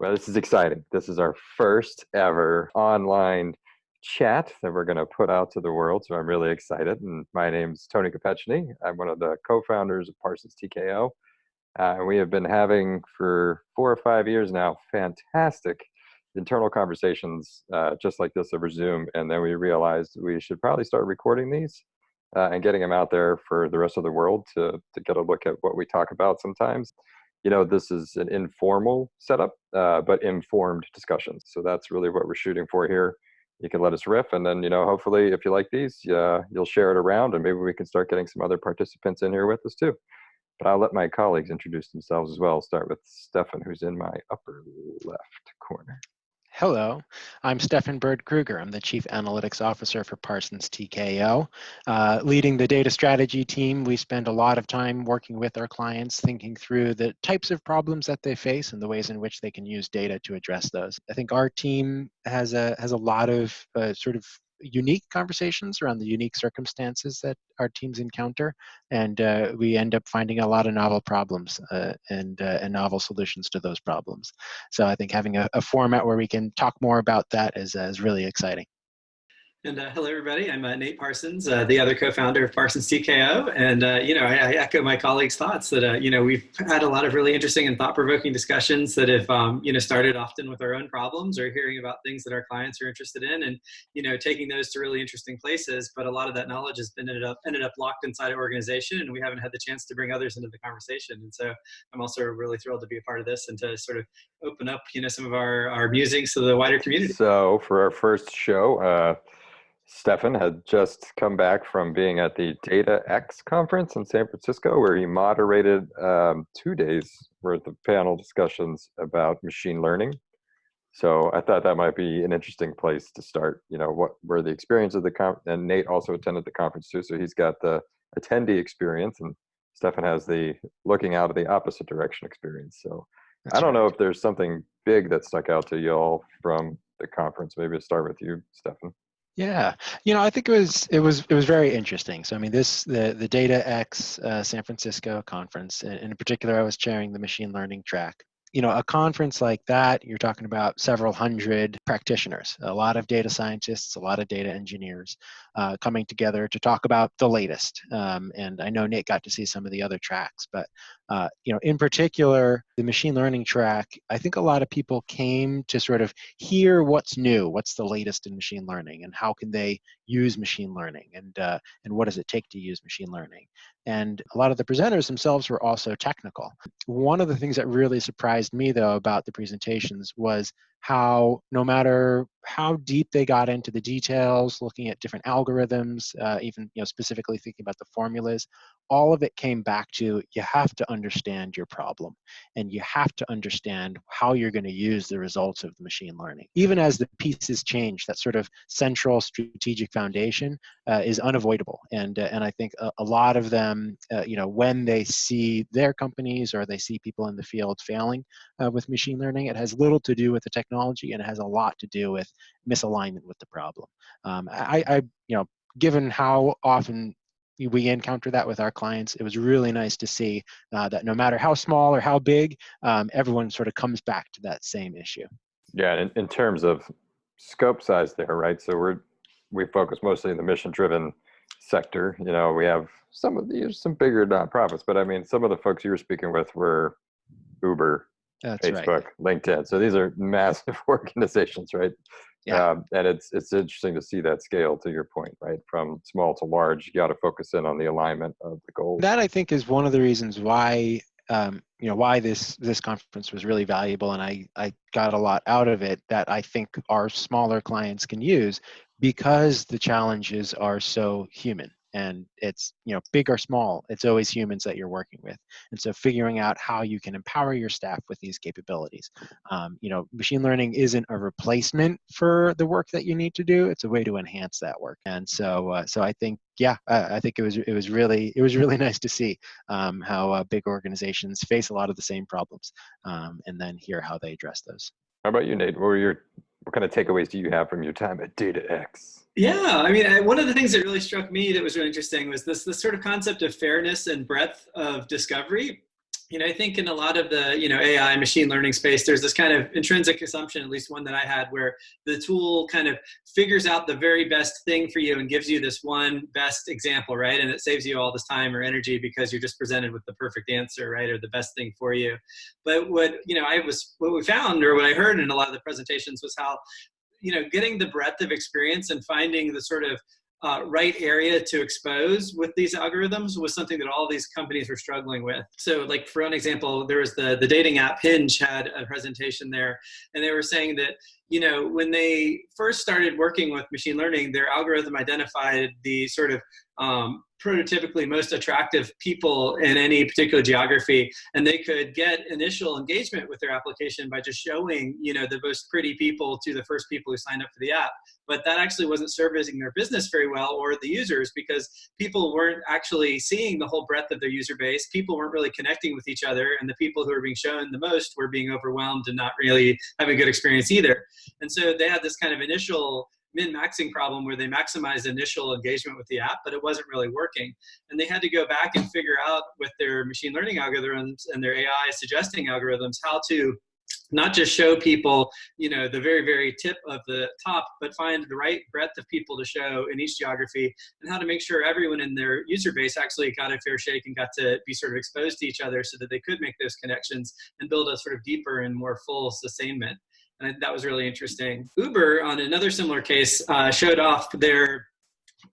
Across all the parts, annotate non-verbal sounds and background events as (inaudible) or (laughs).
Well, this is exciting. This is our first ever online chat that we're going to put out to the world. So I'm really excited. And my name's Tony Kopechny. I'm one of the co-founders of Parsons TKO. Uh, and we have been having for four or five years now fantastic internal conversations uh, just like this over Zoom. And then we realized we should probably start recording these uh, and getting them out there for the rest of the world to, to get a look at what we talk about sometimes you know, this is an informal setup, uh, but informed discussions. So that's really what we're shooting for here. You can let us riff, and then you know, hopefully, if you like these, uh, you'll share it around, and maybe we can start getting some other participants in here with us too. But I'll let my colleagues introduce themselves as well. Start with Stefan, who's in my upper left corner. Hello, I'm Stefan Bird Kruger. I'm the Chief Analytics Officer for Parsons TKO. Uh, leading the data strategy team, we spend a lot of time working with our clients, thinking through the types of problems that they face and the ways in which they can use data to address those. I think our team has a, has a lot of uh, sort of unique conversations around the unique circumstances that our teams encounter, and uh, we end up finding a lot of novel problems uh, and uh, and novel solutions to those problems. So I think having a, a format where we can talk more about that is uh, is really exciting. And uh, hello, everybody. I'm uh, Nate Parsons, uh, the other co-founder of Parsons TKO. And, uh, you know, I, I, echo my colleagues' thoughts that, uh, you know, we've had a lot of really interesting and thought-provoking discussions that have, um, you know, started often with our own problems or hearing about things that our clients are interested in and, you know, taking those to really interesting places. But a lot of that knowledge has been ended up, ended up locked inside our organization and we haven't had the chance to bring others into the conversation. And so I'm also really thrilled to be a part of this and to sort of open up, you know, some of our, our musings to the wider community. So for our first show, uh, Stefan had just come back from being at the Data X conference in San Francisco, where he moderated um, two days worth of panel discussions about machine learning. So I thought that might be an interesting place to start. You know, what were the experience of the conference? And Nate also attended the conference too, so he's got the attendee experience, and Stefan has the looking out of the opposite direction experience. So That's I don't right. know if there's something big that stuck out to y'all from the conference. Maybe to start with you, Stefan. Yeah, you know, I think it was it was it was very interesting. So I mean, this the the Data X uh, San Francisco conference, and in particular, I was chairing the machine learning track. You know, a conference like that, you're talking about several hundred practitioners, a lot of data scientists, a lot of data engineers uh, coming together to talk about the latest. Um, and I know Nate got to see some of the other tracks, but uh, you know, in particular, the machine learning track, I think a lot of people came to sort of hear what's new, what's the latest in machine learning, and how can they use machine learning, and uh, and what does it take to use machine learning. And a lot of the presenters themselves were also technical. One of the things that really surprised me, though, about the presentations was how no matter how deep they got into the details, looking at different algorithms, uh, even you know specifically thinking about the formulas, all of it came back to you have to understand your problem and you have to understand how you're going to use the results of the machine learning. Even as the pieces change, that sort of central strategic foundation uh, is unavoidable. And uh, and I think a, a, lot of them, uh, you know, when they see their companies or they see people in the field failing uh, with machine learning, it has little to do with the technology and it has a lot to do with misalignment with the problem. Um, I, I, you know, given how often we encounter that with our clients, it was really nice to see uh, that no matter how small or how big, um, everyone sort of comes back to that same issue. Yeah, in, in terms of scope size there, right? So we're we focus mostly in the mission-driven sector. You know, we have some of these some bigger nonprofits, but I mean, some of the folks you were speaking with were Uber, That's Facebook, right. LinkedIn. So these are (laughs) massive (laughs) organizations, right? Yeah. Um, and it's it's interesting to see that scale to your point, right? From small to large, you got to focus in on the alignment of the goals. That I think is one of the reasons why um, you know why this this conference was really valuable, and I I got a lot out of it that I think our smaller clients can use because the challenges are so human and it's you know big or small it's always humans that you're working with. And so figuring out how you can empower your staff with these capabilities. Um, you know machine learning isn't a replacement for the work that you need to do it's a way to enhance that work. And so uh, so i think yeah I, I, think it was it was really it was really (laughs) nice to see um, how uh, big organizations face a lot of the same problems um, and then hear how they address those. How about you nate? What were your what kind of takeaways do you have from your time at data x yeah, I mean, I, one of the things that really struck me that was really interesting was this this sort of concept of fairness and breadth of discovery. You know, I think in a lot of the, you know, AI machine learning space, there's this kind of intrinsic assumption, at least one that I had, where the tool kind of figures out the very best thing for you and gives you this one best example, right? And it saves you all this time or energy because you're just presented with the perfect answer, right? Or the best thing for you. But what, you know, I was, what we found or what I heard in a lot of the presentations was how, you know, getting the breadth of experience and finding the sort of uh, right area to expose with these algorithms was something that all these companies were struggling with. So like for an example, there was the, the dating app Hinge had a presentation there and they were saying that, you know, when they first started working with machine learning, their algorithm identified the sort of um, prototypically most attractive people in any particular geography and they could get initial engagement with their application by just showing you know the most pretty people to the first people who signed up for the app. But that actually wasn't servicing their business very well or the users because people weren't actually seeing the whole breadth of their user base. People weren't really connecting with each other and the people who were being shown the most were being overwhelmed and not really having a good experience either. And so they had this kind of initial min-maxing problem where they maximized initial engagement with the app, but it wasn't really working. And they had to go back and figure out with their machine learning algorithms and their AI suggesting algorithms how to not just show people, you know, the very, very tip of the top, but find the right breadth of people to show in each geography and how to make sure everyone in their user base actually got a fair shake and got to be sort of exposed to each other so that they could make those connections and build a sort of deeper and more full sustainment and that was really interesting. Uber, on another similar case, uh, showed off their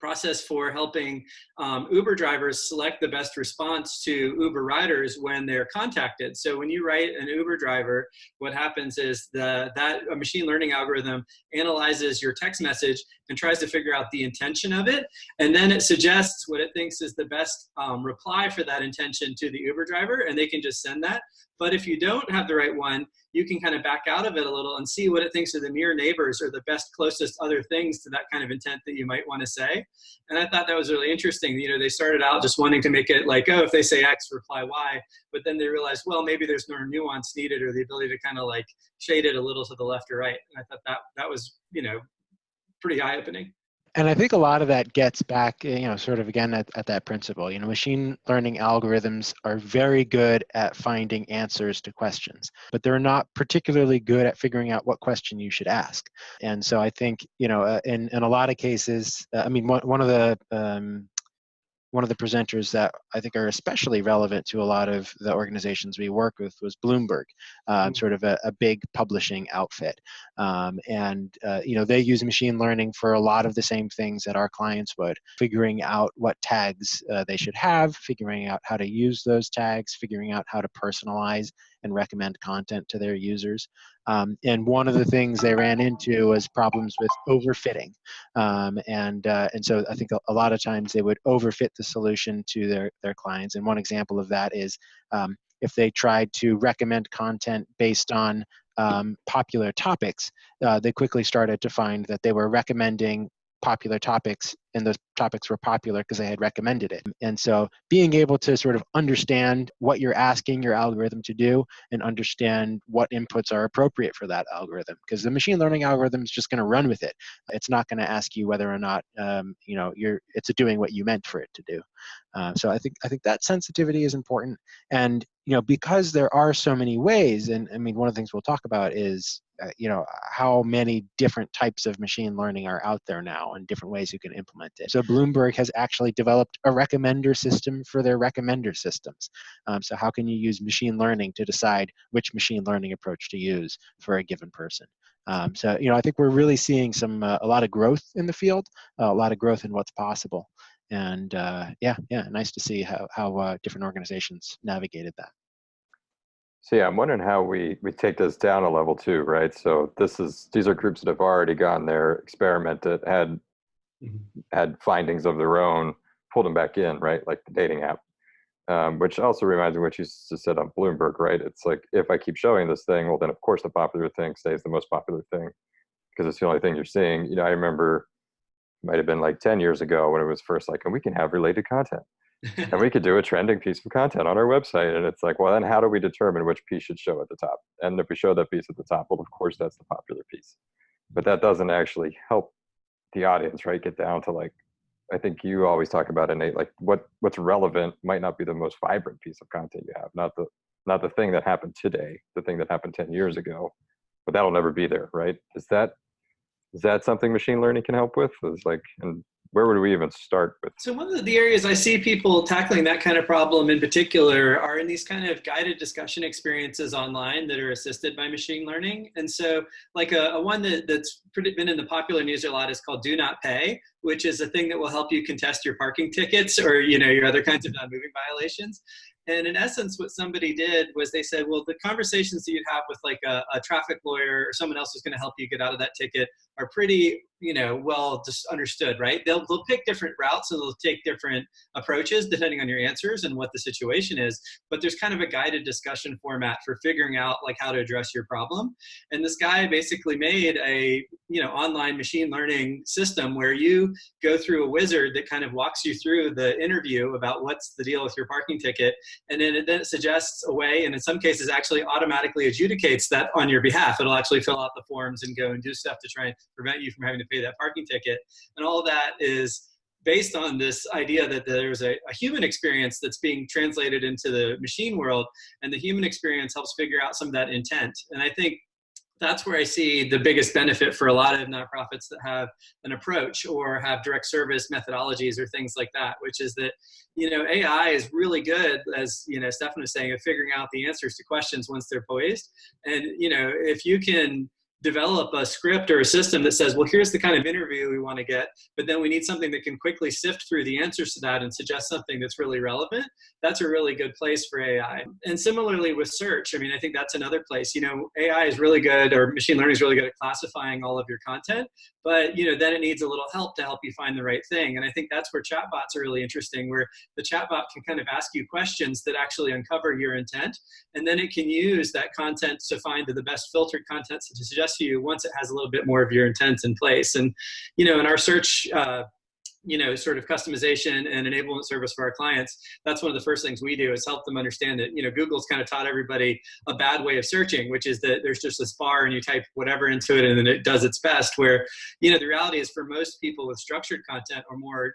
process for helping um, Uber drivers select the best response to Uber riders when they're contacted. So when you write an Uber driver, what happens is the, that a machine learning algorithm analyzes your text message and tries to figure out the intention of it. And then it suggests what it thinks is the best um, reply for that intention to the Uber driver, and they can just send that. But if you don't have the right one, you can kind of back out of it a little and see what it thinks are the near neighbors or the best closest other things to that kind of intent that you might want to say. And I thought that was really interesting. You know, they started out just wanting to make it like, oh, if they say X, reply Y. But then they realized, well, maybe there's more nuance needed or the ability to kind of like shade it a little to the left or right. And I thought that that was, you know, pretty eye opening and I think a lot of that gets back, you know, sort of again at, at that principle. You know, machine learning algorithms are very good at finding answers to questions, but they're not particularly good at figuring out what question you should ask. And so I think, you know, uh, in, in a lot of cases, uh, I mean, one, one of the um, one of the presenters that I think are especially relevant to a lot of the organizations we work with was Bloomberg, um, mm. sort of a, a, big publishing outfit. Um, and, uh, you know, they use machine learning for a lot of the same things that our clients would, figuring out what tags uh, they should have, figuring out how to use those tags, figuring out how to personalize and recommend content to their users. Um, and one of the things they ran into was problems with overfitting. Um, and, uh, and so I think a, lot of times they would overfit the solution to their, their clients. And one example of that is um, if they tried to recommend content based on um, popular topics, uh, they quickly started to find that they were recommending popular topics and those topics were popular because I had recommended it. And so being able to sort of understand what you're asking your algorithm to do and understand what inputs are appropriate for that algorithm because the machine learning algorithm is just going to run with it. It's not going to ask you whether or not um, you know you're it's doing what you meant for it to do. Uh, so I think I think that sensitivity is important. And you know because there are so many ways, and I mean one of the things we'll talk about is uh, you know how many different types of machine learning are out there now and different ways you can implement it. So bloomberg has actually developed a recommender system for their recommender systems. Um, so how can you use machine learning to decide which machine learning approach to use for a given person? Um, so you know i think we're really seeing some uh, a lot of growth in the field uh, a lot of growth in what's possible and uh, yeah yeah nice to see how, how uh, different organizations navigated that so yeah, I'm wondering how we we take this down a level too, right? So this is these are groups that have already gone there, experimented, had mm-hmm. had findings of their own, pulled them back in, right? Like the dating app, um, which also reminds me what you just said on Bloomberg, right? It's like if I keep showing this thing, well, then of course the popular thing stays the most popular thing because it's the only thing you're seeing. You know, I remember might have been like 10 years ago when it was first like, and we can have related content and we could do a trending piece of content on our website. And it's like, well, then how do we determine which piece should show at the top? And if we show that piece at the top, well, of course, that's the popular piece. But that doesn't actually help the audience, right? Get down to like, I think you always talk about innate, like what what's relevant might not be the most vibrant piece of content you have, not the not the thing that happened today, the thing that happened 10 years ago, but that'll never be there, right? Is that is that something machine learning can help with? Is like, and where would we even start with? So one of the areas I see people tackling that kind of problem in particular are in these kind of guided discussion experiences online that are assisted by machine learning. And so like a, a one that, that's been in the popular news a lot is called Do Not Pay, which is a thing that will help you contest your parking tickets or you know your other kinds of non-moving violations. And in essence, what somebody did was they said, well, the conversations that you'd have with like a, a traffic lawyer or someone else who's going to help you get out of that ticket are pretty, you know, well just understood, right? They'll, they'll pick different routes and they'll take different approaches depending on your answers and what the situation is. But there's kind of a guided discussion format for figuring out like how to address your problem. And this guy basically made a, you know, online machine learning system where you go through a wizard that kind of walks you through the interview about what's the deal with your parking ticket and then it then suggests a way, and in some cases actually automatically adjudicates that on your behalf. It'll actually fill out the forms and go and do stuff to try and prevent you from having to pay that parking ticket. And all that is based on this idea that there's a, a, human experience that's being translated into the machine world, and the human experience helps figure out some of that intent. And I think that's where I see the biggest benefit for a lot of nonprofits that have an approach or have direct service methodologies or things like that, which is that, you know, AI is really good, as, you know, Stefan was saying, of figuring out the answers to questions once they're posed. And, you know, if you can develop a script or a system that says, well, here's the kind of interview we want to get, but then we need something that can quickly sift through the answers to that and suggest something that's really relevant, that's a really good place for AI. And similarly with search, I mean, I think that's another place. You know, AI is really good, or machine learning is really good at classifying all of your content, but you know, then it needs a little help to help you find the right thing. And I think that's where chatbots are really interesting, where the chatbot can kind of ask you questions that actually uncover your intent, and then it can use that content to find the best filtered content to suggest to you once it has a little bit more of your intent in place. And, you know, in our search uh, you know, sort of customization and enablement service for our clients, that's one of the first things we do is help them understand that, you know, Google's kind of taught everybody a bad way of searching, which is that there's just this bar and you type whatever into it and then it does its best. Where, you know, the reality is for most people with structured content or more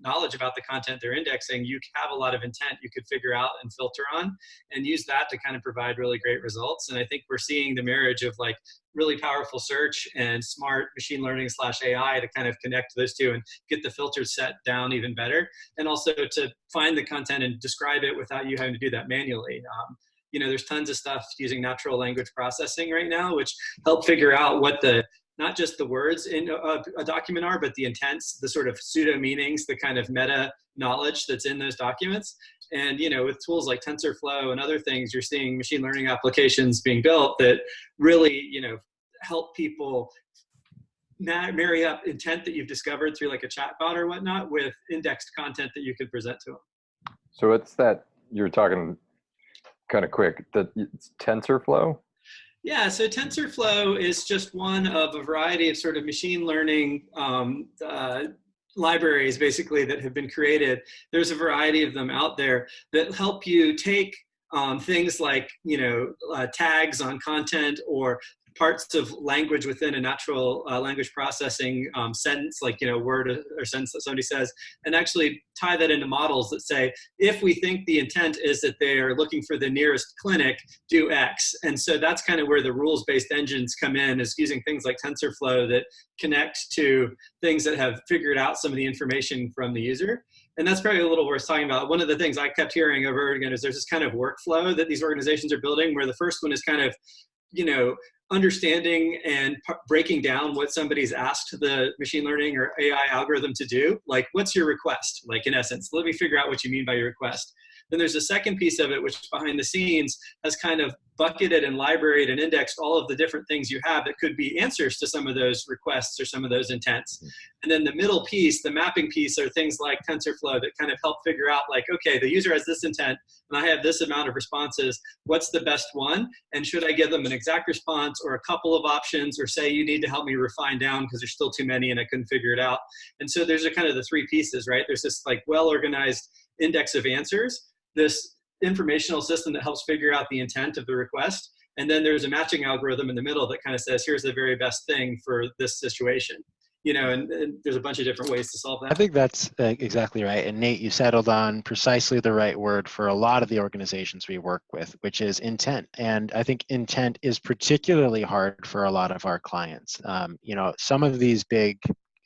knowledge about the content they're indexing, you have a lot of intent you could figure out and filter on and use that to kind of provide really great results. And I think we're seeing the marriage of like really powerful search and smart machine learning slash AI to kind of connect those two and get the filter set down even better. And also to find the content and describe it without you having to do that manually. Um, you know, there's tons of stuff using natural language processing right now, which help figure out what the not just the words in a, a, document are, but the intents, the sort of pseudo meanings, the kind of meta knowledge that's in those documents. And you know, with tools like TensorFlow and other things, you're seeing machine learning applications being built that really, you know, help people marry up intent that you've discovered through like a chatbot or whatnot with indexed content that you could present to them. So it's that you're talking kind of quick. It's TensorFlow. Yeah, so TensorFlow is just one of a variety of sort of machine learning um, uh, libraries basically that have been created. There's a variety of them out there that help you take um, things like you know uh, tags on content or parts of language within a natural uh, language processing um, sentence, like you know word or sentence that somebody says, and actually tie that into models that say, if we think the intent is that they are looking for the nearest clinic, do X. And so that's kind of where the rules-based engines come in, is using things like TensorFlow that connect to things that have figured out some of the information from the user. And that's probably a little worth talking about. One of the things I kept hearing over again is there's this kind of workflow that these organizations are building where the first one is kind of you know, understanding and breaking down what somebody's asked the machine learning or AI algorithm to do. Like, what's your request? Like, in essence, let me figure out what you mean by your request. Then there's a second piece of it, which behind the scenes has kind of bucketed and libraried and indexed all of the different things you have that could be answers to some of those requests or some of those intents. Hmm. And then the middle piece, the mapping piece, are things like TensorFlow that kind of help figure out like, okay, the user has this intent and I have this amount of responses. What's the best one? And should I give them an exact response or a couple of options or say you need to help me refine down because there's still too many and I couldn't figure it out. And so there's a kind of the three pieces, right? There's this like well-organized index of answers this informational system that helps figure out the intent of the request. And then there's a matching algorithm in the middle that kind of says, here's the very best thing for this situation. you know, and, and, there's a bunch of different ways to solve that. I think that's uh, exactly right. And Nate, you settled on precisely the right word for a lot of the organizations we work with, which is intent. And I think intent is particularly hard for a lot of our clients. Um, you know, some of these big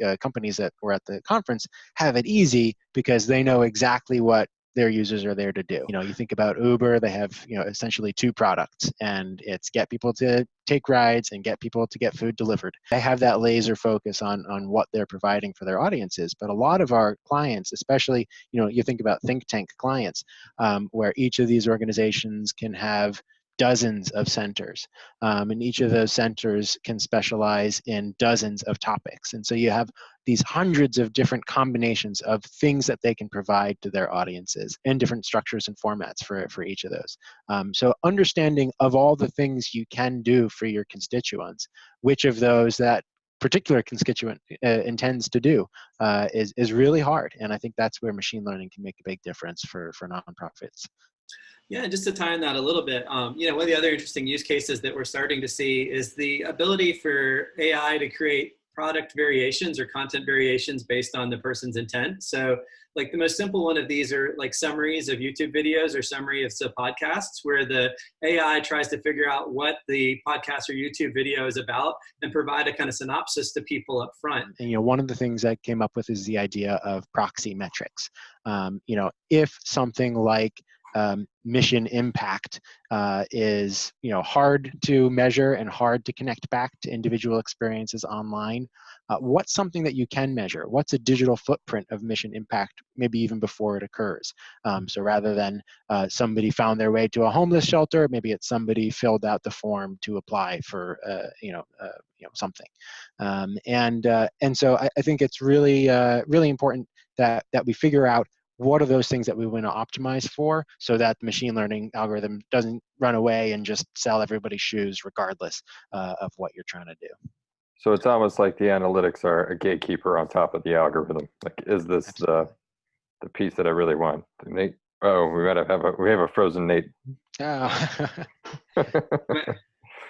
uh, companies that were at the conference have it easy because they know exactly what their users are there to do. You know, you think about Uber, they have, you know, essentially two products and it's get people to take rides and get people to get food delivered. They have that laser focus on on what they're providing for their audiences. But a lot of our clients, especially, you know, you think about think tank clients, um, where each of these organizations can have dozens of centers. Um, and each of those centers can specialize in dozens of topics. And so you have these hundreds of different combinations of things that they can provide to their audiences and different structures and formats for, for each of those. Um, so understanding of all the things you can do for your constituents, which of those that particular constituent uh, intends to do uh, is, is really hard. And I think that's where machine learning can make a big difference for, for nonprofits. Yeah, just to tie on that a little bit, um, you know, one of the other interesting use cases that we're starting to see is the ability for AI to create product variations or content variations based on the person's intent. So like the most simple one of these are like summaries of YouTube videos or summary of podcasts where the AI tries to figure out what the podcast or YouTube video is about and provide a kind of synopsis to people up front. And, you know, one of the things I came up with is the idea of proxy metrics. Um, you know, if something like um, mission impact uh, is you know hard to measure and hard to connect back to individual experiences online. Uh, what's something that you can measure? What's a digital footprint of mission impact, maybe even before it occurs? Um, so rather than uh, somebody found their way to a homeless shelter, maybe it's somebody filled out the form to apply for uh, you know uh, you know something. Um, and uh, and so I, I, think it's really really important that that we figure out what are those things that we want to optimize for so that the machine learning algorithm doesn't run away and just sell everybody's shoes regardless uh, of what you're trying to do? So it's almost like the analytics are a gatekeeper on top of the algorithm. Like is this the the piece that i really want? Nate oh we gotta have a we have a frozen nate. Oh. (laughs) (laughs)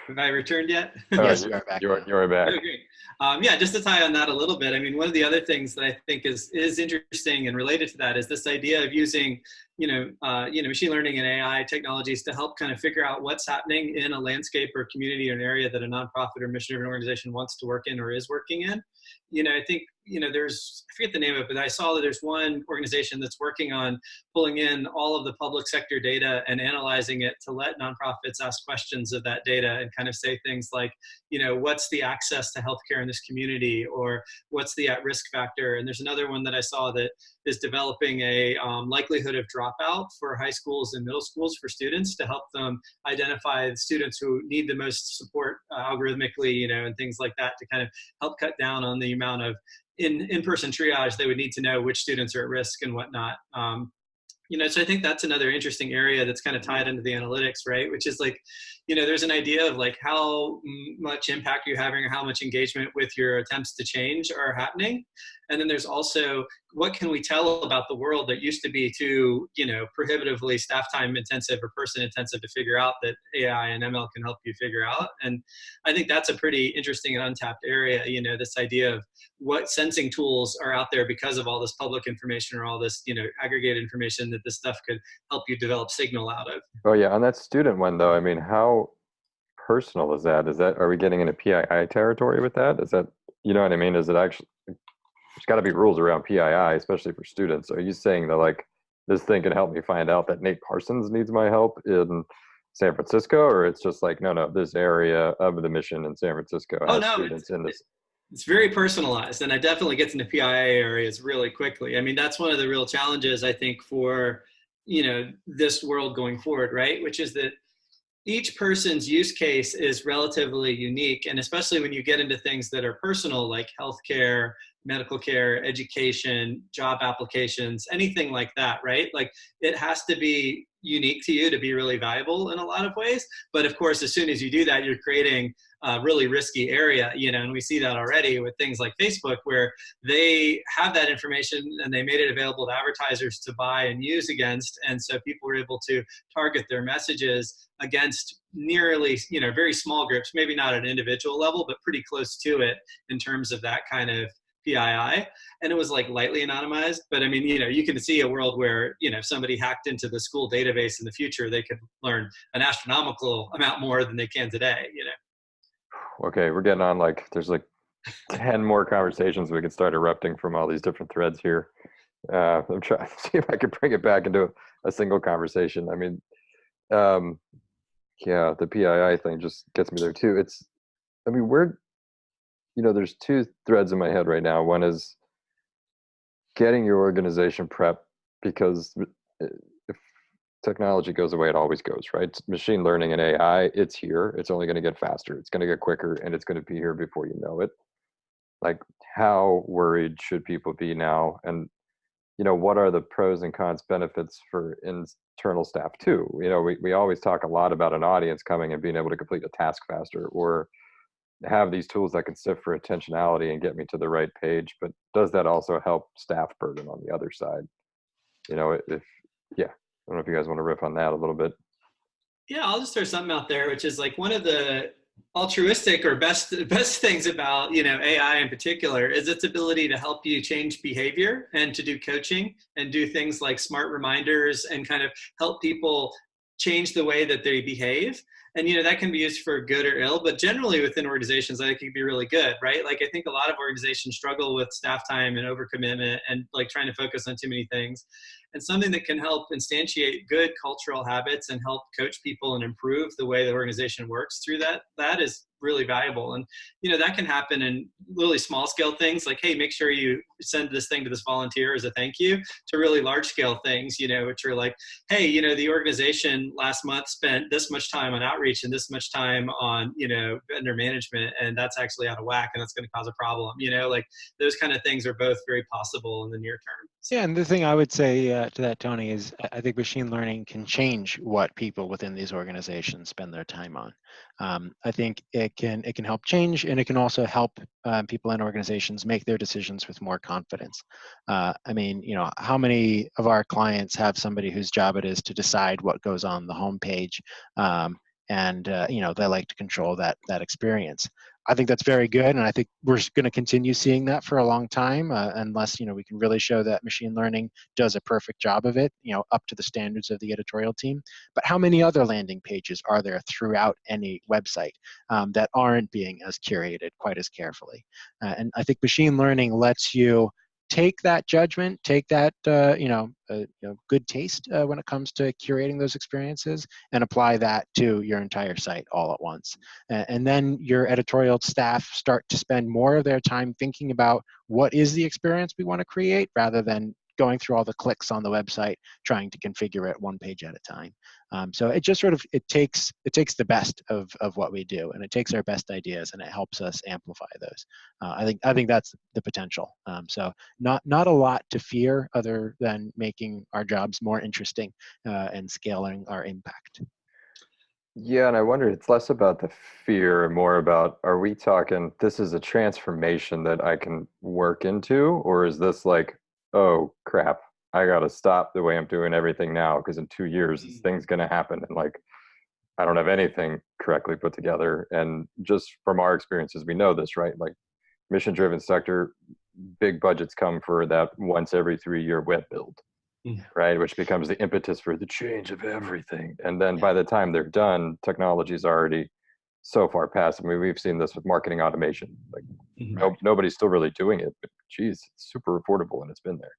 Have I returned yet? (laughs) yes, you are back. You're, you're back. Okay. Um, yeah, just to tie on that a little bit. I mean, one of the other things that I think is is interesting and related to that is this idea of using, you know, uh, you know, machine learning and AI technologies to help kind of figure out what's happening in a landscape or community or an area that a nonprofit or mission-driven organization wants to work in or is working in. You know, I think you know, there's, I forget the name of it, but I saw that there's one organization that's working on pulling in all of the public sector data and analyzing it to let nonprofits ask questions of that data and kind of say things like, you know, what's the access to healthcare in this community or what's the at risk factor? And there's another one that I saw that is developing a um, likelihood of dropout for high schools and middle schools for students to help them identify the students who need the most support algorithmically, you know, and things like that to kind of help cut down on the amount of in in-person triage, they would need to know which students are at risk and whatnot. Um, you know, so I think that's another interesting area that's kind of tied into the analytics, right? Which is like, you know, there's an idea of like how much impact you're having or how much engagement with your attempts to change are happening. And then there's also what can we tell about the world that used to be too, you know, prohibitively staff time intensive or person intensive to figure out that AI and ML can help you figure out. And I think that's a pretty interesting and untapped area, you know, this idea of what sensing tools are out there because of all this public information or all this, you know, aggregated information that this stuff could help you develop signal out of. Oh yeah, on that student one though, I mean, how personal is that? Is that, are we getting into PII territory with that? Is that, you know what I mean? Is it actually, there's got to be rules around PII, especially for students. Are you saying that like this thing can help me find out that Nate Parsons needs my help in San Francisco, or it's just like no, no, this area of the mission in San Francisco oh, has oh, no, students in this? It's very personalized, and it definitely gets into PII areas really quickly. I mean, that's one of the real challenges I think for you know this world going forward, right? Which is that each person's use case is relatively unique and especially when you get into things that are personal like healthcare medical care, education, job applications, anything like that, right? Like it has to be unique to you to be really valuable in a lot of ways. But of course, as soon as you do that, you're creating a really risky area, you know, and we see that already with things like Facebook, where they have that information and they made it available to advertisers to buy and use against, and so people were able to target their messages against nearly, you know, very small groups, maybe not at an individual level, but pretty close to it in terms of that kind of PII, and it was like lightly anonymized. But I mean, you know, you can see a world where you know if somebody hacked into the school database in the future, they could learn an astronomical amount more than they can today. You know. Okay, we're getting on like there's like ten more conversations we could start erupting from all these different threads here. Uh, I'm trying (laughs) to see if I can bring it back into a single conversation. I mean, um, yeah, the PII thing just gets me there too. It's, I mean, we're you know, there's two threads in my head right now. One is getting your organization prep because uh, if technology goes away, it always goes, right? Machine learning and AI, it's here. It's only going to get faster. It's going to get quicker, and it's going to be here before you know it. Like, how worried should people be now? And you know, what are the pros and cons benefits for internal staff too? You know, we, we always talk a lot about an audience coming and being able to complete a task faster or have these tools that can sift for intentionality and get me to the right page but does that also help staff burden on the other side? You know if yeah i don't know if you guys want to riff on that a little bit. Yeah i'll just throw something out there which is like one of the altruistic or best (laughs) best things about you know ai in particular is its ability to help you change behavior and to do coaching and do things like smart reminders and kind of help people change the way that they behave. And you know that can be used for good or ill but generally within organizations i think it can be really good right? Like i think a lot of organizations struggle with staff time and overcommitment and like trying to focus on too many things. And something that can help instantiate good cultural habits and help coach people and improve the way the organization works through that that is really valuable. And you know that can happen in really small scale things like hey make sure you send this thing to this volunteer as a thank you to really large scale things you know which are like hey you know the organization last month spent this much time on outreach and this much time on you know vendor management and that's actually out of whack and that's going to cause a problem you know like those kind of things are both very possible in the near term. Yeah and the thing i would say uh, to that tony is i think machine learning can change what people within these organizations spend their time on. Um, I think it can it can help change, and it can also help um, people and organizations make their decisions with more confidence. Uh, I mean, you know, how many of our clients have somebody whose job it is to decide what goes on the homepage, um, and uh, you know they like to control that that experience. I think that's very good, and I think we're going to continue seeing that for a long time, uh, unless you know we can really show that machine learning does a perfect job of it, you know, up to the standards of the editorial team. But how many other landing pages are there throughout any website um, that aren't being as curated quite as carefully? Uh, and I think machine learning lets you take that judgment, take that uh, you know, uh, you know, good taste uh, when it comes to curating those experiences, and apply that to your entire site all at once. and then your editorial staff start to spend more of their time thinking about what is the experience we want to create, rather than going through all the clicks on the website trying to configure it one page at a time. Um, so it just sort of it takes it takes the best of of what we do, and it takes our best ideas and it helps us amplify those. Uh, I think I think that's the potential. Um, so not not a lot to fear other than making our jobs more interesting uh, and scaling our impact. Yeah, and I wonder it's less about the fear and more about are we talking this is a transformation that I can work into, or is this like oh crap, I got to stop the way I'm doing everything now because in two years this mm. thing's going to happen and like I don't have anything correctly put together. And just from our experiences, we know this, right? Like mission driven sector, big budgets come for that once every three year web build, yeah. right? Which becomes the impetus for the change of everything. And then by the time they're done, technology is already so far past. I mean, we've seen this with marketing automation. Like mm-hmm. no, nobody's still really doing it, but geez, it's super affordable and it's been there.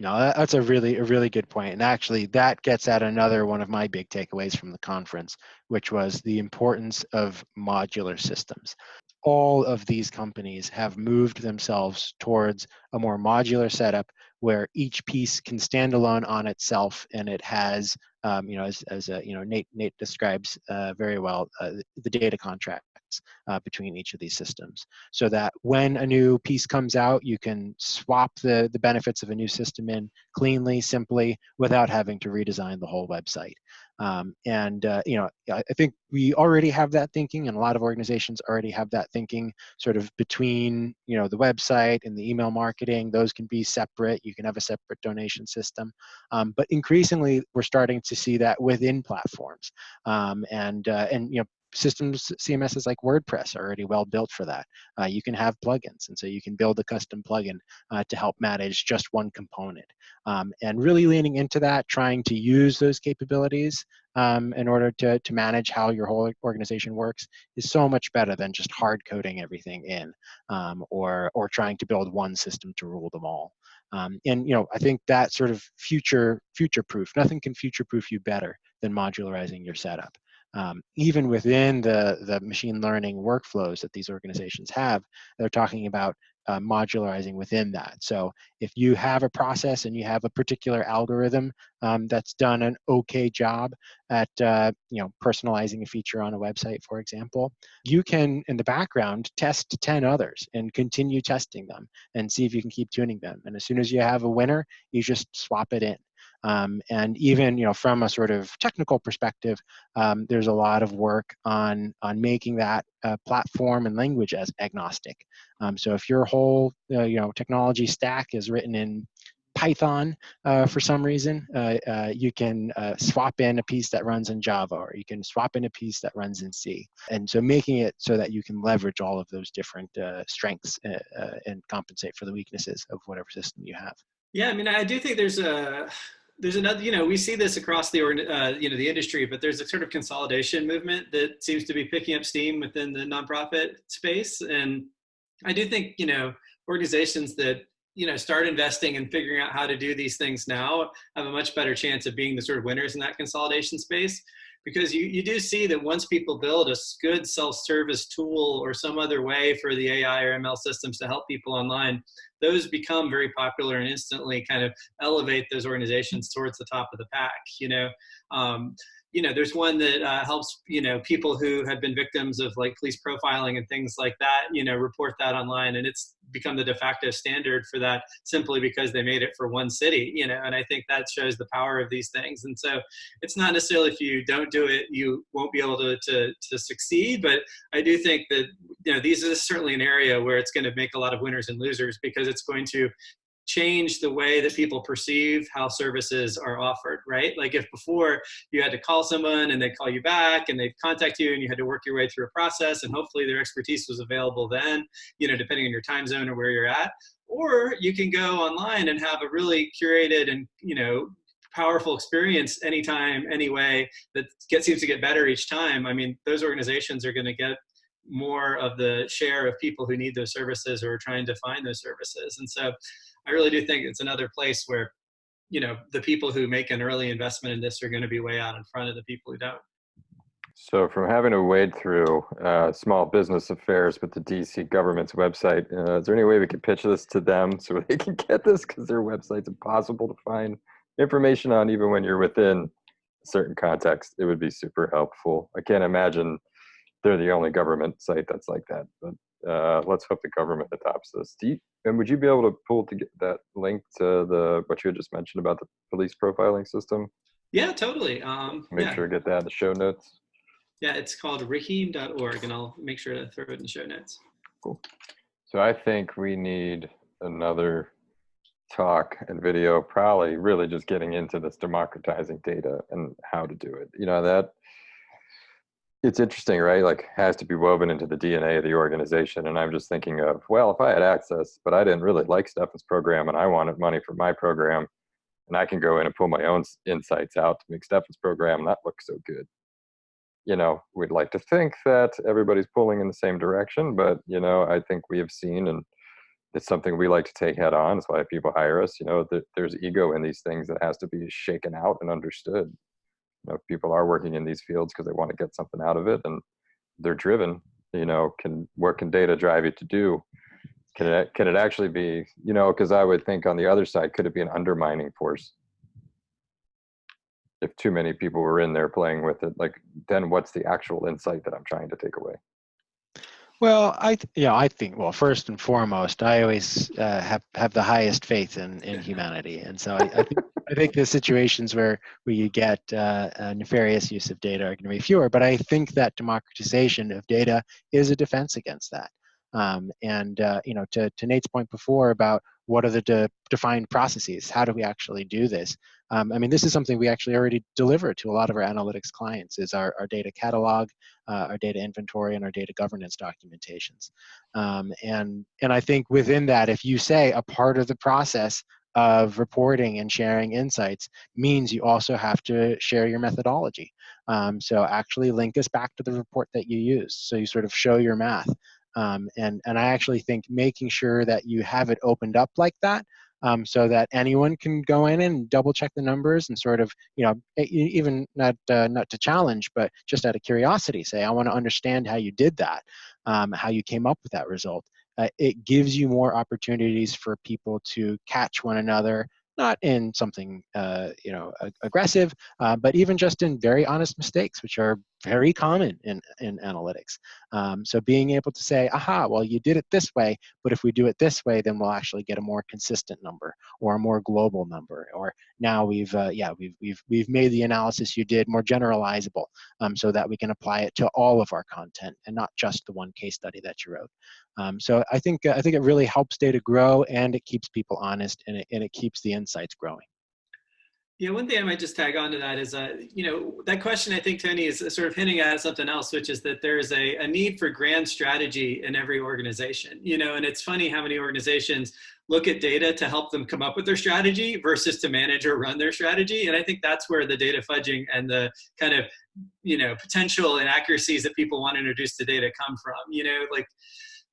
No, that's a really a really good point. And actually that gets at another one of my big takeaways from the conference, which was the importance of modular systems. All of these companies have moved themselves towards a more modular setup where each piece can stand alone on itself and it has um, you know as, as uh, you know nate nate describes uh, very well uh, the data contract uh, between each of these systems so that when a new piece comes out, you can swap the, the benefits of a new system in cleanly, simply, without having to redesign the whole website. Um, and uh, you know, I think we already have that thinking, and a lot of organizations already have that thinking, sort of between you know the website and the email marketing. Those can be separate. You can have a separate donation system, um, but increasingly we're starting to see that within platforms. Um, and uh, and you know, systems cms's like wordpress are already well built for that. Uh, you can have plugins and so you can build a custom plugin uh, to help manage just one component. Um, and really leaning into that trying to use those capabilities um, in order to, to manage how your whole organization works is so much better than just hard coding everything in um, or, or trying to build one system to rule them all. Um, and you know, I think that sort of future future proof, nothing can future proof you better than modularizing your setup um, even within the, the machine learning workflows that these organizations have, they're talking about uh, modularizing within that. So if you have a process and you have a particular algorithm um, that's done an okay job at uh, you know personalizing a feature on a website, for example, you can in the background test 10 others and continue testing them and see if you can keep tuning them. And as soon as you have a winner, you just swap it in. Um, and even you know from a sort of technical perspective, um, there's a lot of work on on making that uh, platform and language as agnostic. Um, so if your whole uh, you know technology stack is written in Python uh, for some reason, uh, uh, you can uh, swap in a piece that runs in Java, or you can swap in a piece that runs in C. And so making it so that you can leverage all of those different strengths and compensate for the weaknesses of whatever system you have. Yeah, I mean, I do think there's a there's another, you know, we see this across the, uh, you know, the industry, but there's a sort of consolidation movement that seems to be picking up steam within the nonprofit space. And I do think, you know, organizations that, you know, start investing and figuring out how to do these things now have a much better chance of being the sort of winners in that consolidation space because you, you do see that once people build a good self-service tool or some other way for the AI or ML systems to help people online, those become very popular and instantly kind of elevate those organizations towards the top of the pack. You know, um, you know, there's one that uh, helps, you know, people who have been victims of like police profiling and things like that, you know, report that online and it's become the de facto standard for that simply because they made it for one city, you know, and I think that shows the power of these things. And so it's not necessarily if you don't do it, you won't be able to, to, to succeed, but I do think that, you know, these is certainly an area where it's going to make a lot of winners and losers because it's going to change the way that people perceive how services are offered, right? Like if before you had to call someone and they'd call you back and they'd contact you and you had to work your way through a process and hopefully their expertise was available then, you know, depending on your time zone or where you're at. Or you can go online and have a really curated and, you know, powerful experience anytime, any way that get, seems to get better each time. I mean, those organizations are going to get more of the share of people who need those services or are trying to find those services. And so I really do think it's another place where, you know, the people who make an early investment in this are going to be way out in front of the people who don't. So from having to wade through uh, small business affairs with the DC government's website, uh, is there any way we could pitch this to them (laughs) so they can get this? Because their website's impossible to find information on even when you're within a certain context. It would be super helpful. I can't imagine they're the only government site that's like that, but uh, let's hope the government adopts this. You, and would you be able to pull to get that link to the what you had just mentioned about the police profiling system? Yeah, totally. Um, make yeah. sure to get that in the show notes. Yeah, it's called raheem.org, and I'll make sure to throw it in the show notes. Cool. So I think we need another talk and video, probably really just getting into this democratizing data and how to do it. You know that it's interesting, right? Like has to be woven into the DNA of the organization. And I'm just thinking of, well, if I had access, but I didn't really like Stefan's program and I wanted money for my program, and I can go in and pull my own insights out to make Stefan's program that looks so good. You know, we'd like to think that everybody's pulling in the same direction, but you know, I think we have seen, and it's something we like to take head on. That's why people hire us. You know, there's ego in these things that has to be shaken out and understood know, people are working in these fields because they want to get something out of it and they're driven you know can what can data drive you to do? Can it can it actually be you know because i would think on the other side could it be an undermining force? If too many people were in there playing with it like then what's the actual insight that i'm trying to take away Well, I th- yeah, I think well, first and foremost, I always uh, have have the highest faith in in (laughs) humanity, and so I, I think I think the situations where where you get uh, nefarious use of data are going to be fewer. But I think that democratization of data is a defense against that. Um, and uh, you know, to, to Nate's point before about what are the de defined processes, how do we actually do this? Um, I mean, this is something we actually already deliver to a lot of our analytics clients is our, our data catalog, uh, our data inventory, and our data governance documentations. Um, and, and I think within that, if you say a part of the process of reporting and sharing insights means you also have to share your methodology. Um, so actually link us back to the report that you use. So you sort of show your math. Um, and, and I actually think making sure that you have it opened up like that um, so that anyone can go in and double check the numbers and sort of, you know, even not, uh, not to challenge, but just out of curiosity, say, I want to understand how you did that, um, how you came up with that result. Uh, it gives you more opportunities for people to catch one another not in something uh, you know aggressive, uh, but even just in very honest mistakes, which are very common in, in analytics. Um, so being able to say, aha, well, you did it this way, but if we do it this way, then we'll actually get a more consistent number or a more global number. Or now we've, uh, yeah, we've, we've, we've made the analysis you did more generalizable um, so that we can apply it to all of our content and not just the one case study that you wrote. Um, so I think, uh, I think it really helps data grow and it keeps people honest and it, and it keeps the insights growing. Yeah, one thing I might just tag on to that is, uh, you know, that question I think Tony is sort of hinting at something else, which is that there's a, a need for grand strategy in every organization. You know, and it's funny how many organizations look at data to help them come up with their strategy versus to manage or run their strategy. And I think that's where the data fudging and the kind of, you know, potential inaccuracies that people want to introduce to data come from. You know, like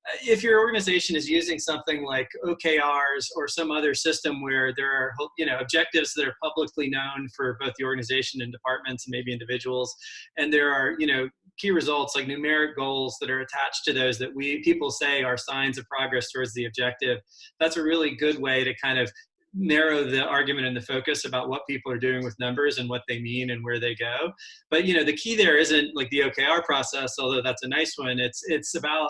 Uh, if your organization is using something like OKRs or some other system where there are you know objectives that are publicly known for both the organization and departments and maybe individuals, and there are you know key results like numeric goals that are attached to those that we people say are signs of progress towards the objective, that's a really good way to kind of narrow the argument and the focus about what people are doing with numbers and what they mean and where they go. But you know, the key there isn't like the OKR process, although that's a nice one. It's it's about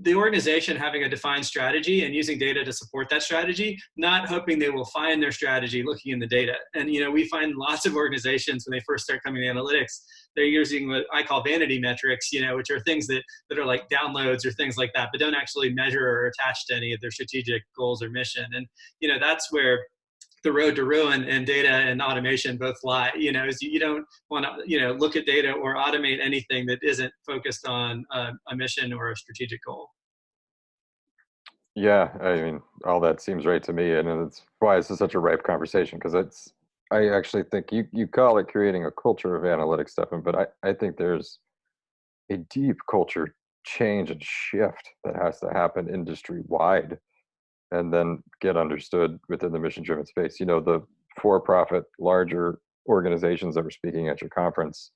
the organization having a defined strategy and using data to support that strategy, not hoping they will find their strategy looking in the data. And you know, we find lots of organizations when they first start coming to analytics, they're using what I call vanity metrics, you know, which are things that, that are like downloads or things like that, but don't actually measure or attach to any of their strategic goals or mission. And you know, that's where the road to ruin and data and automation both lie. You know, is you don't want to, you know, look at data or automate anything that isn't focused on a, mission or a strategic goal. Yeah, I mean, all that seems right to me, and it's why this is such a ripe conversation because it's. I actually think you you call it creating a culture of analytics, Stefan, but I I think there's a deep culture change and shift that has to happen industry wide and then get understood within the mission driven space. You know, the for profit, larger organizations that were speaking at your conference,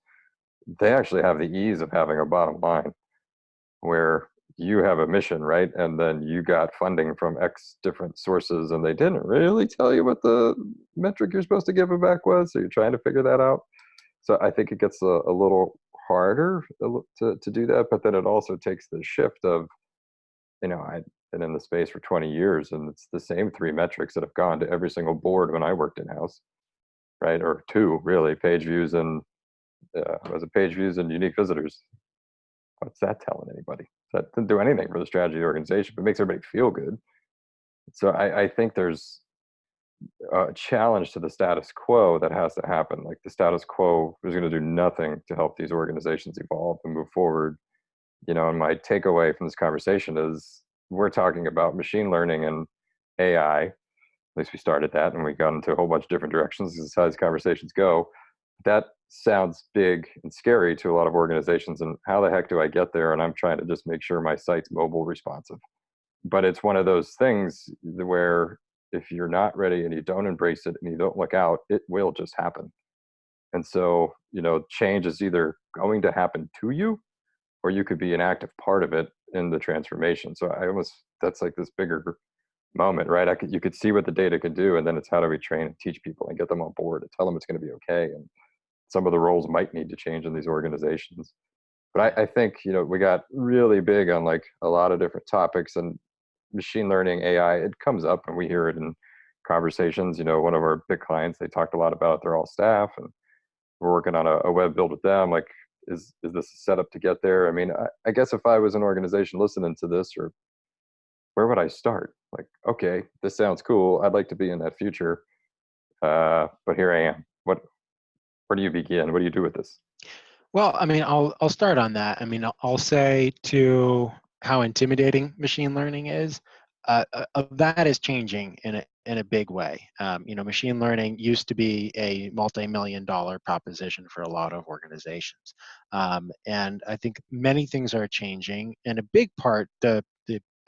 they actually have the ease of having a bottom line where you have a mission, right? And then you got funding from X different sources, and they didn't really tell you what the metric you're supposed to give them back was. So you're trying to figure that out. So I think it gets a, a little harder to, to do that, but then it also takes the shift of, you know, I, been in the space for 20 years and it's the same three metrics that have gone to every single board when I worked in house, right? Or two really, page views and uh, was it page views and unique visitors? What's that telling anybody? That didn't do anything for the strategy of the organization, but makes everybody feel good. So I, I think there's a challenge to the status quo that has to happen. Like the status quo is going to do nothing to help these organizations evolve and move forward. You know, and my takeaway from this conversation is we're talking about machine learning and AI. At least we started that, and we got into a whole bunch of different directions as how these conversations go. That sounds big and scary to a lot of organizations. And how the heck do I get there? And I'm trying to just make sure my site's mobile responsive. But it's one of those things where if you're not ready and you don't embrace it and you don't look out, it will just happen. And so, you know, change is either going to happen to you or you could be an active part of it in the transformation. So I almost that's like this bigger moment, right? I could you could see what the data could do, and then it's how do we train and teach people and get them on board and tell them it's going to be okay. And some of the roles might need to change in these organizations, but I, I think you know we got really big on like a lot of different topics and machine learning ai it comes up and we hear it in conversations you know one of our big clients they talked a lot about they're all staff and we're working on a, a web build with them like is is this a setup to get there i mean I, I guess if i was an organization listening to this or where would i start like okay this sounds cool i'd like to be in that future uh, but here i am what where do you begin what do you do with this well, I mean, I'll I'll start on that. I mean, I'll say to how intimidating machine learning is. Uh, uh, that is changing in a in a big way. Um, you know, machine learning used to be a multi-million dollar proposition for a lot of organizations, um, and I think many things are changing. And a big part, the the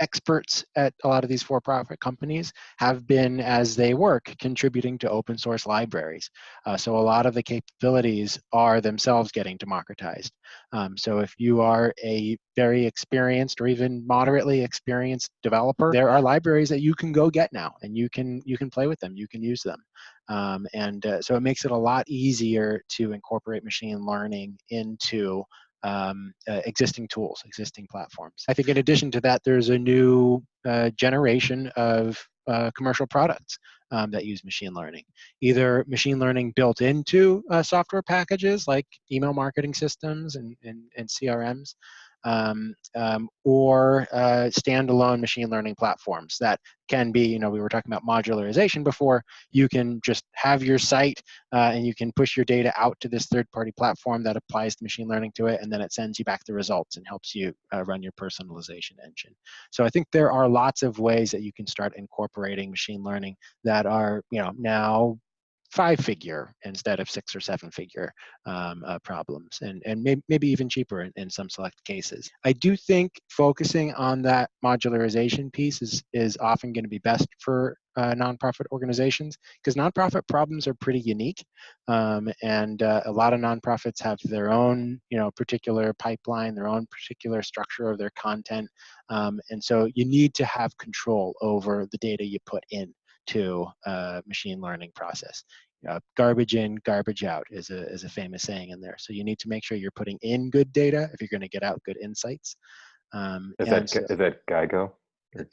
experts at a lot of these for-profit companies have been, as they work, contributing to open source libraries. Uh, so a lot of the capabilities are themselves getting democratized. Um, so if you are a very experienced or even moderately experienced developer, there are libraries that you can go get now, and you can you can play with them, you can use them. Um, and uh, so it makes it a lot easier to incorporate machine learning into um, uh, existing tools, existing platforms. I think in addition to that, there's a new uh, generation of uh, commercial products um, that use machine learning. Either machine learning built into uh, software packages like email marketing systems and, and, and CRMs, um, um, or uh, standalone machine learning platforms that can be, you know, we were talking about modularization before. You can just have your site uh, and you can push your data out to this third party platform that applies the machine learning to it, and then it sends you back the results and helps you uh, run your personalization engine. So I think there are lots of ways that you can start incorporating machine learning that are, you know, now five figure instead of six or seven figure um, uh, problems and, and may, maybe even cheaper in, in some select cases. I do think focusing on that modularization piece is, is often going to be best for uh, nonprofit organizations because nonprofit problems are pretty unique um, and uh, a lot of nonprofits have their own you know particular pipeline their own particular structure of their content um, and so you need to have control over the data you put in to a machine learning process. Uh, garbage in, garbage out is a, is a famous saying in there. So you need to make sure you're putting in good data if you're going to get out good insights. Um, is, that, so, is that GIGO?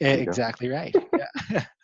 Exactly right. (laughs) yeah. (laughs)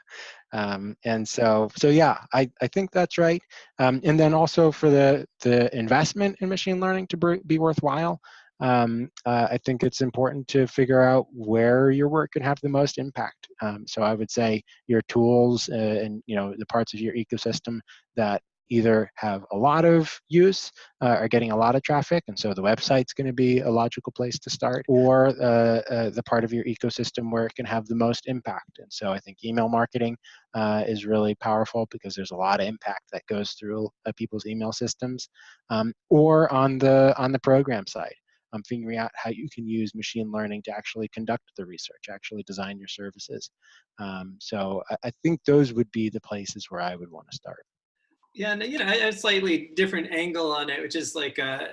Um, and so, so yeah, I, I think that's right. Um, and then also for the, the investment in machine learning to be worthwhile, um, uh, I think it's important to figure out where your work can have the most impact. Um, so I would say your tools uh, and you know the parts of your ecosystem that either have a lot of use, uh, are getting a lot of traffic, and so the website's going to be a logical place to start, or uh, uh, the part of your ecosystem where it can have the most impact. And so I think email marketing uh, is really powerful because there's a lot of impact that goes through uh, people's email systems, um, or on the on the program side um, figuring out how you can use machine learning to actually conduct the research, actually design your services. Um, so I, I, think those would be the places where I would want to start. Yeah, and you know, a slightly different angle on it, which is like, uh,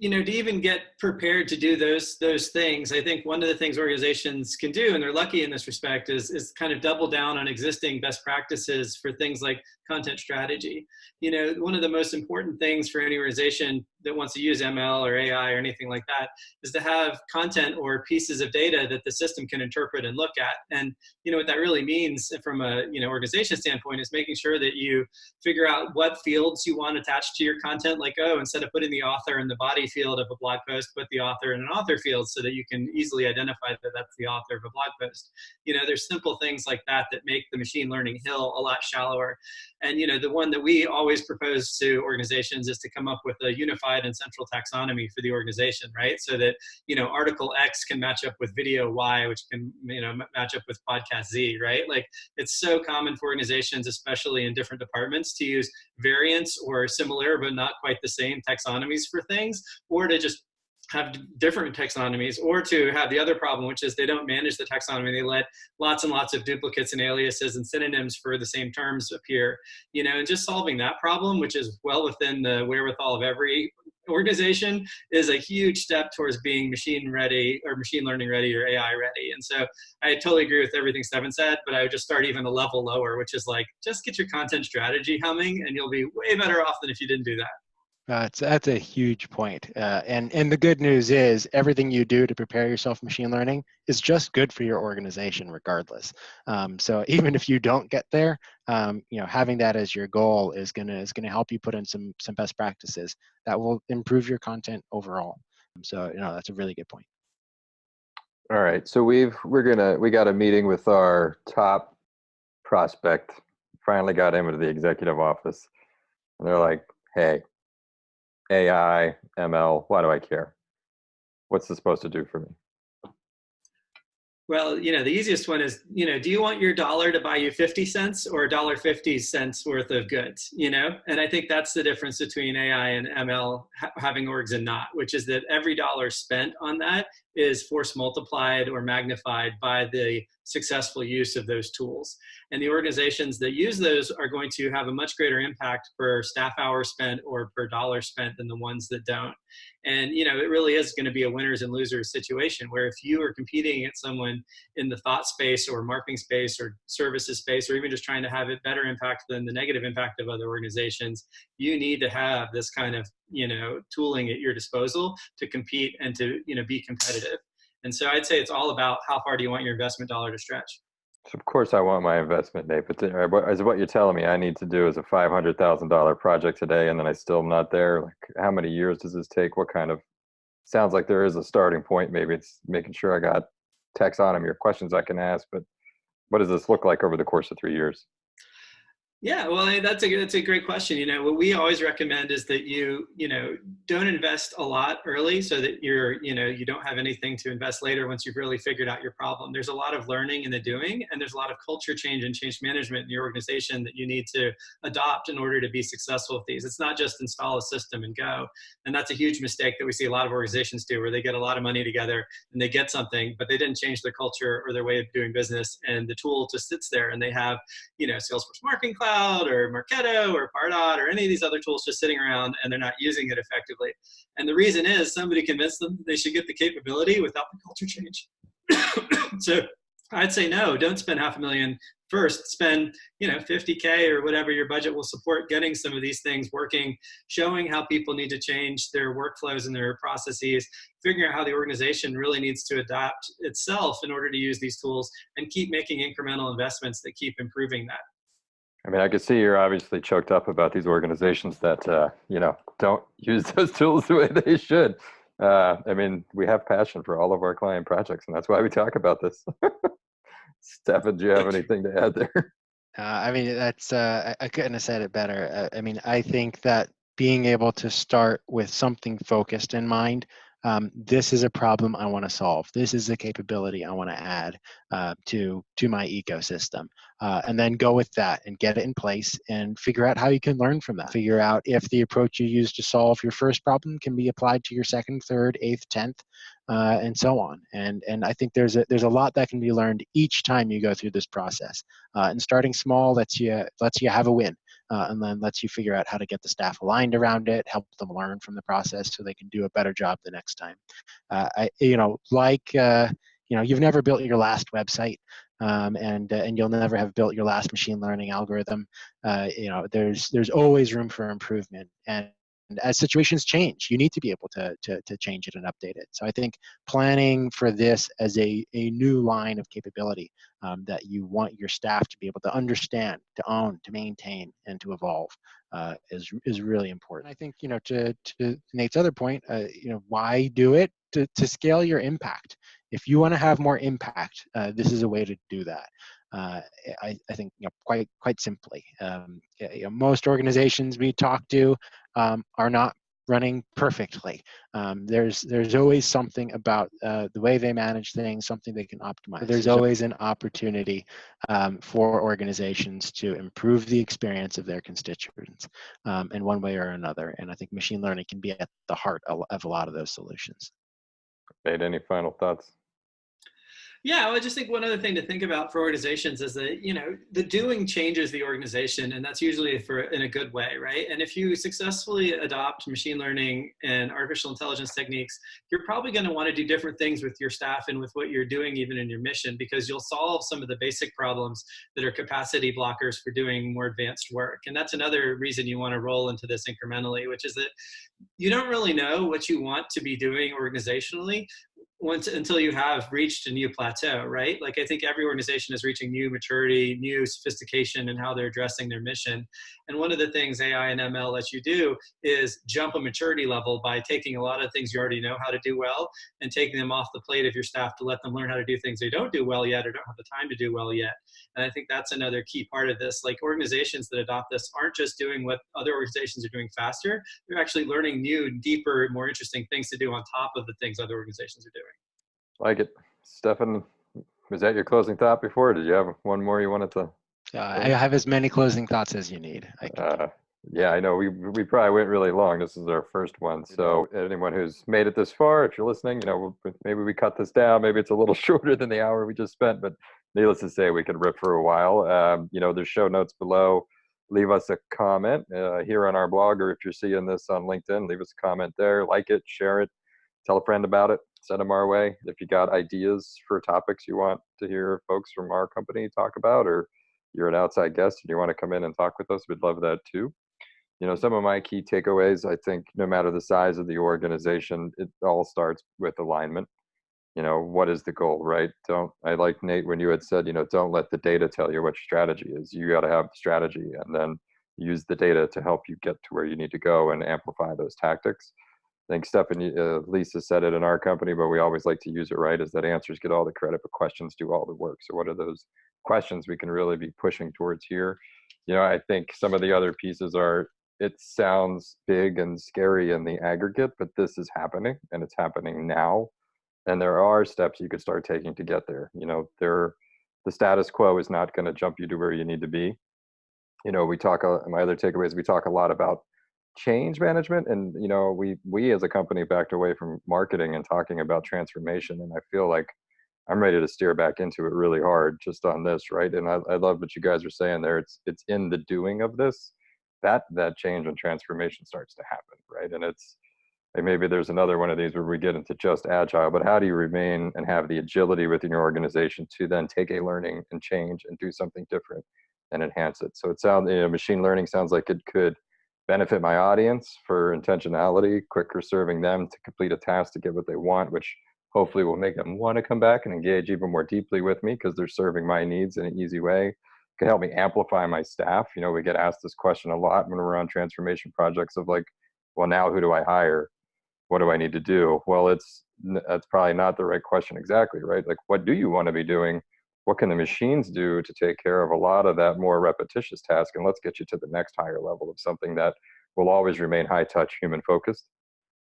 you know, to even get prepared to do those those things, I think one of the things organizations can do, and they're lucky in this respect, is is kind of double down on existing best practices for things like content strategy. You know, one of the most important things for any organization that wants to use ML or AI or anything like that is to have content or pieces of data that the system can interpret and look at. And you know what that really means from a you know organization standpoint is making sure that you figure out what fields you want attached to your content. Like oh, instead of putting the author in the body field of a blog post, put the author in an author field so that you can easily identify that that's the author of a blog post. You know, there's simple things like that that make the machine learning hill a lot shallower. And you know, the one that we always propose to organizations is to come up with a unified and central taxonomy for the organization, right? So that you know, article X can match up with video Y, which can you know match up with podcast Z, right? Like it's so common for organizations, especially in different departments, to use variants or similar but not quite the same taxonomies for things, or to just have different taxonomies or to have the other problem which is they don't manage the taxonomy. They let lots and lots of duplicates and aliases and synonyms for the same terms appear you know and just solving that problem which is well within the wherewithal of every organization is a huge step towards being machine ready or machine learning ready or ai ready. And so i totally agree with everything stephen said but i would just start even a level lower which is like just get your content strategy humming and you'll be way better off than if you didn't do that That's that's a huge point. Uh, and and the good news is everything you do to prepare yourself for machine learning is just good for your organization regardless. Um, so (laughs) even if you don't get there, um, you know having that as your goal is gonna is gonna help you put in some some best practices that will improve your content overall. So you know that's a really good point. All right, so we've we're gonna we got a meeting with our top prospect. Finally got him into the executive office, and they're like, "Hey, AI, ML, why do I care? What's this supposed to do for me? Well, you know, the easiest one is, you know, do you want your dollar to buy you 50 cents or a dollar 50 cents worth of goods, you know? And I think that's the difference between AI and ML ha having orgs and not, which is that every dollar spent on that is force multiplied or magnified by the successful use of those tools. And the organizations that use those are going to have a much greater impact per staff hour spent or per dollar spent than the ones that don't. And you know, it really is going to be a winners and losers situation where if you are competing against someone in the thought space or marketing space or services space, or even just trying to have it better impact than the negative impact of other organizations, you need to have this kind of you know tooling at your disposal to compete and to you know be competitive. And so I'd say it's all about how far do you want your investment dollar to stretch. Of course I want my investment, Nate, but as what you're telling me I need to do is a $500,000 project today and then I still am not there. Like how many years does this take? What kind of, sounds like there is a starting point. Maybe it's making sure I got taxonomy or questions I can ask, but what does this look like over the course of three years? Yeah, well, that's a that's a great question. You know, what we always recommend is that you you know don't invest a lot early, so that you're you know you don't have anything to invest later once you've really figured out your problem. There's a lot of learning in the doing, and there's a lot of culture change and change management in your organization that you need to adopt in order to be successful with these. It's not just install a system and go, and that's a huge mistake that we see a lot of organizations do, where they get a lot of money together and they get something, but they didn't change their culture or their way of doing business, and the tool just sits there, and they have you know Salesforce Marketing Cloud Cloud or Marketo or Pardot or any of these other tools just sitting around and they're not using it effectively. And the reason is somebody convinced them they should get the capability without the culture change. (coughs) so I'd say no, don't spend half a million first spend you know 50k or whatever your budget will support getting some of these things working showing how people need to change their workflows and their processes figuring out how the organization really needs to adapt itself in order to use these tools and keep making incremental investments that keep improving that I mean, I can see you're obviously choked up about these organizations that, uh, you know, don't (laughs) use those tools the way they should. Uh, I mean, we have passion for all of our client projects, and that's why we talk about this. (laughs) Stefan, do you have anything to add there? (laughs) Uh, I mean, that's, uh, I couldn't have said it better. Uh, I mean, I think that being able to start with something focused in mind um, this is a problem I want to solve. This is a capability I want to add uh, to to my ecosystem, uh, and then go with that and get it in place and figure out how you can learn from that. Figure out if the approach you use to solve your first problem can be applied to your second, third, eighth, tenth, uh, and so on. And and I think there's a there's a lot that can be learned each time you go through this process. Uh, and starting small lets you lets you have a win uh, and then lets you figure out how to get the staff aligned around it, help them learn from the process so they can do a better job the next time. Uh, I, you know, like, uh, you know, you've never built your last website. Um, and uh, and you'll never have built your last machine learning algorithm. Uh, you know, there's there's always room for improvement, and and as situations change, you need to be able to, to, to change it and update it. So I think planning for this as a, a new line of capability um, that you want your staff to be able to understand, to own, to maintain, and to evolve uh, is, is really important. I think, you know, to, to Nate's other point, uh, you know, why do it? To, to scale your impact. If you want to have more impact, uh, this is a way to do that uh, I, I, think you know, quite quite simply. Um, you know, most organizations we talk to um, are not running perfectly. Um, there's there's always something about uh, the way they manage things, something they can optimize. There's always an opportunity um, for organizations to improve the experience of their constituents um, in one way or another. And I think machine learning can be at the heart of a lot of those solutions. Nate, any final thoughts? Yeah, I just think one other thing to think about for organizations is that you know the doing changes the organization, and that's usually for in a good way, right? And if you successfully adopt machine learning and artificial intelligence techniques, you're probably going to want to do different things with your staff and with what you're doing, even in your mission, because you'll solve some of the basic problems that are capacity blockers for doing more advanced work. And that's another reason you want to roll into this incrementally, which is that you don't really know what you want to be doing organizationally once until you have reached a new plateau, right? Like I think every organization is reaching new maturity, new sophistication in how they're addressing their mission. And one of the things AI and ML lets you do is jump a maturity level by taking a lot of things you already know how to do well and taking them off the plate of your staff to let them learn how to do things they don't do well yet or don't have the time to do well yet. And I think that's another key part of this. Like organizations that adopt this aren't just doing what other organizations are doing faster, they're actually learning new, deeper, more interesting things to do on top of the things other organizations are doing. Like it. Stefan, was that your closing thought before? did you have one more you wanted to? Uh, I have as many closing thoughts as you need. Uh, yeah, I know we we probably went really long. This is our first one, so anyone who's made it this far, if you're listening, you know maybe we cut this down. Maybe it's a little (laughs) shorter than the hour we just spent, but needless to say, we could rip for a while. Um, you know, there's show notes below. Leave us a comment uh, here on our blog, or if you're seeing this on LinkedIn, leave us a comment there. Like it, share it, tell a friend about it send them our way. If you got ideas for topics you want to hear folks from our company talk about, or you're an outside guest and you want to come in and talk with us, we'd love that too. You know, some of my key takeaways, I think no matter the size of the organization, it all starts with alignment. You know, what is the goal, right? Don't, I like Nate when you had said, you know, don't let the data tell you what strategy is. You got to have the strategy and then use the data to help you get to where you need to go and amplify those tactics. I think Stephanie, uh, Lisa said it in our company, but we always like to use it right is that answers get all the credit, but questions do all the work. So what are those questions we can really be pushing towards here? You know, I think some of the other pieces are, it sounds big and scary in the aggregate, but this is happening and it's happening now. And there are steps you could start taking to get there. You know, there, the status quo is not going to jump you to where you need to be. You know, we talk, my other takeaways, we talk a lot about change management and you know we we as a company backed away from marketing and talking about transformation and i feel like i'm ready to steer back into it really hard just on this right? And i, I love what you guys are saying there. It's it's in the doing of this that that change and transformation starts to happen right? And it's like maybe there's another one of these where we get into just agile but how do you remain and have the agility within your organization to then take a learning and change and do something different and enhance it? So it sounds you know machine learning sounds like it could benefit my audience for intentionality, quicker serving them to complete a task to get what they want, which hopefully will make them want to come back and engage even more deeply with me because they're serving my needs in an easy way. Can help me amplify my staff. You know, we get asked this question a lot when we're on transformation projects of like, well, now who do I hire? What do I need to do? Well, it's that's probably not the right question exactly, right? Like, what do you want to be doing? What can the machines do to take care of a lot of that more repetitious task? And let's get you to the next higher level of something that will always remain high touch human focused.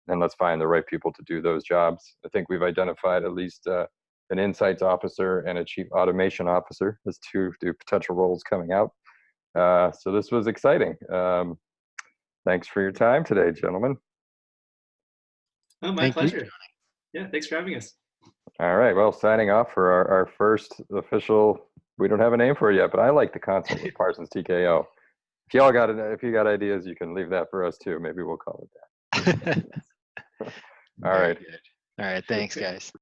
And let's find the right people to do those jobs. I think we've identified at least uh, an insights officer and a chief automation officer as two, two potential roles coming out. Uh, so this was exciting. Um, thanks for your time today gentlemen. Oh my Thank pleasure. You. yeah thanks for having us all right. Well, signing off for our, our first official. We don't have a name for it yet, but I like the concept of (laughs) Parsons TKO. If y'all got it, if you got ideas, you can leave that for us too. Maybe we'll call it that. (laughs) (laughs) All right. All right. Thanks, guys.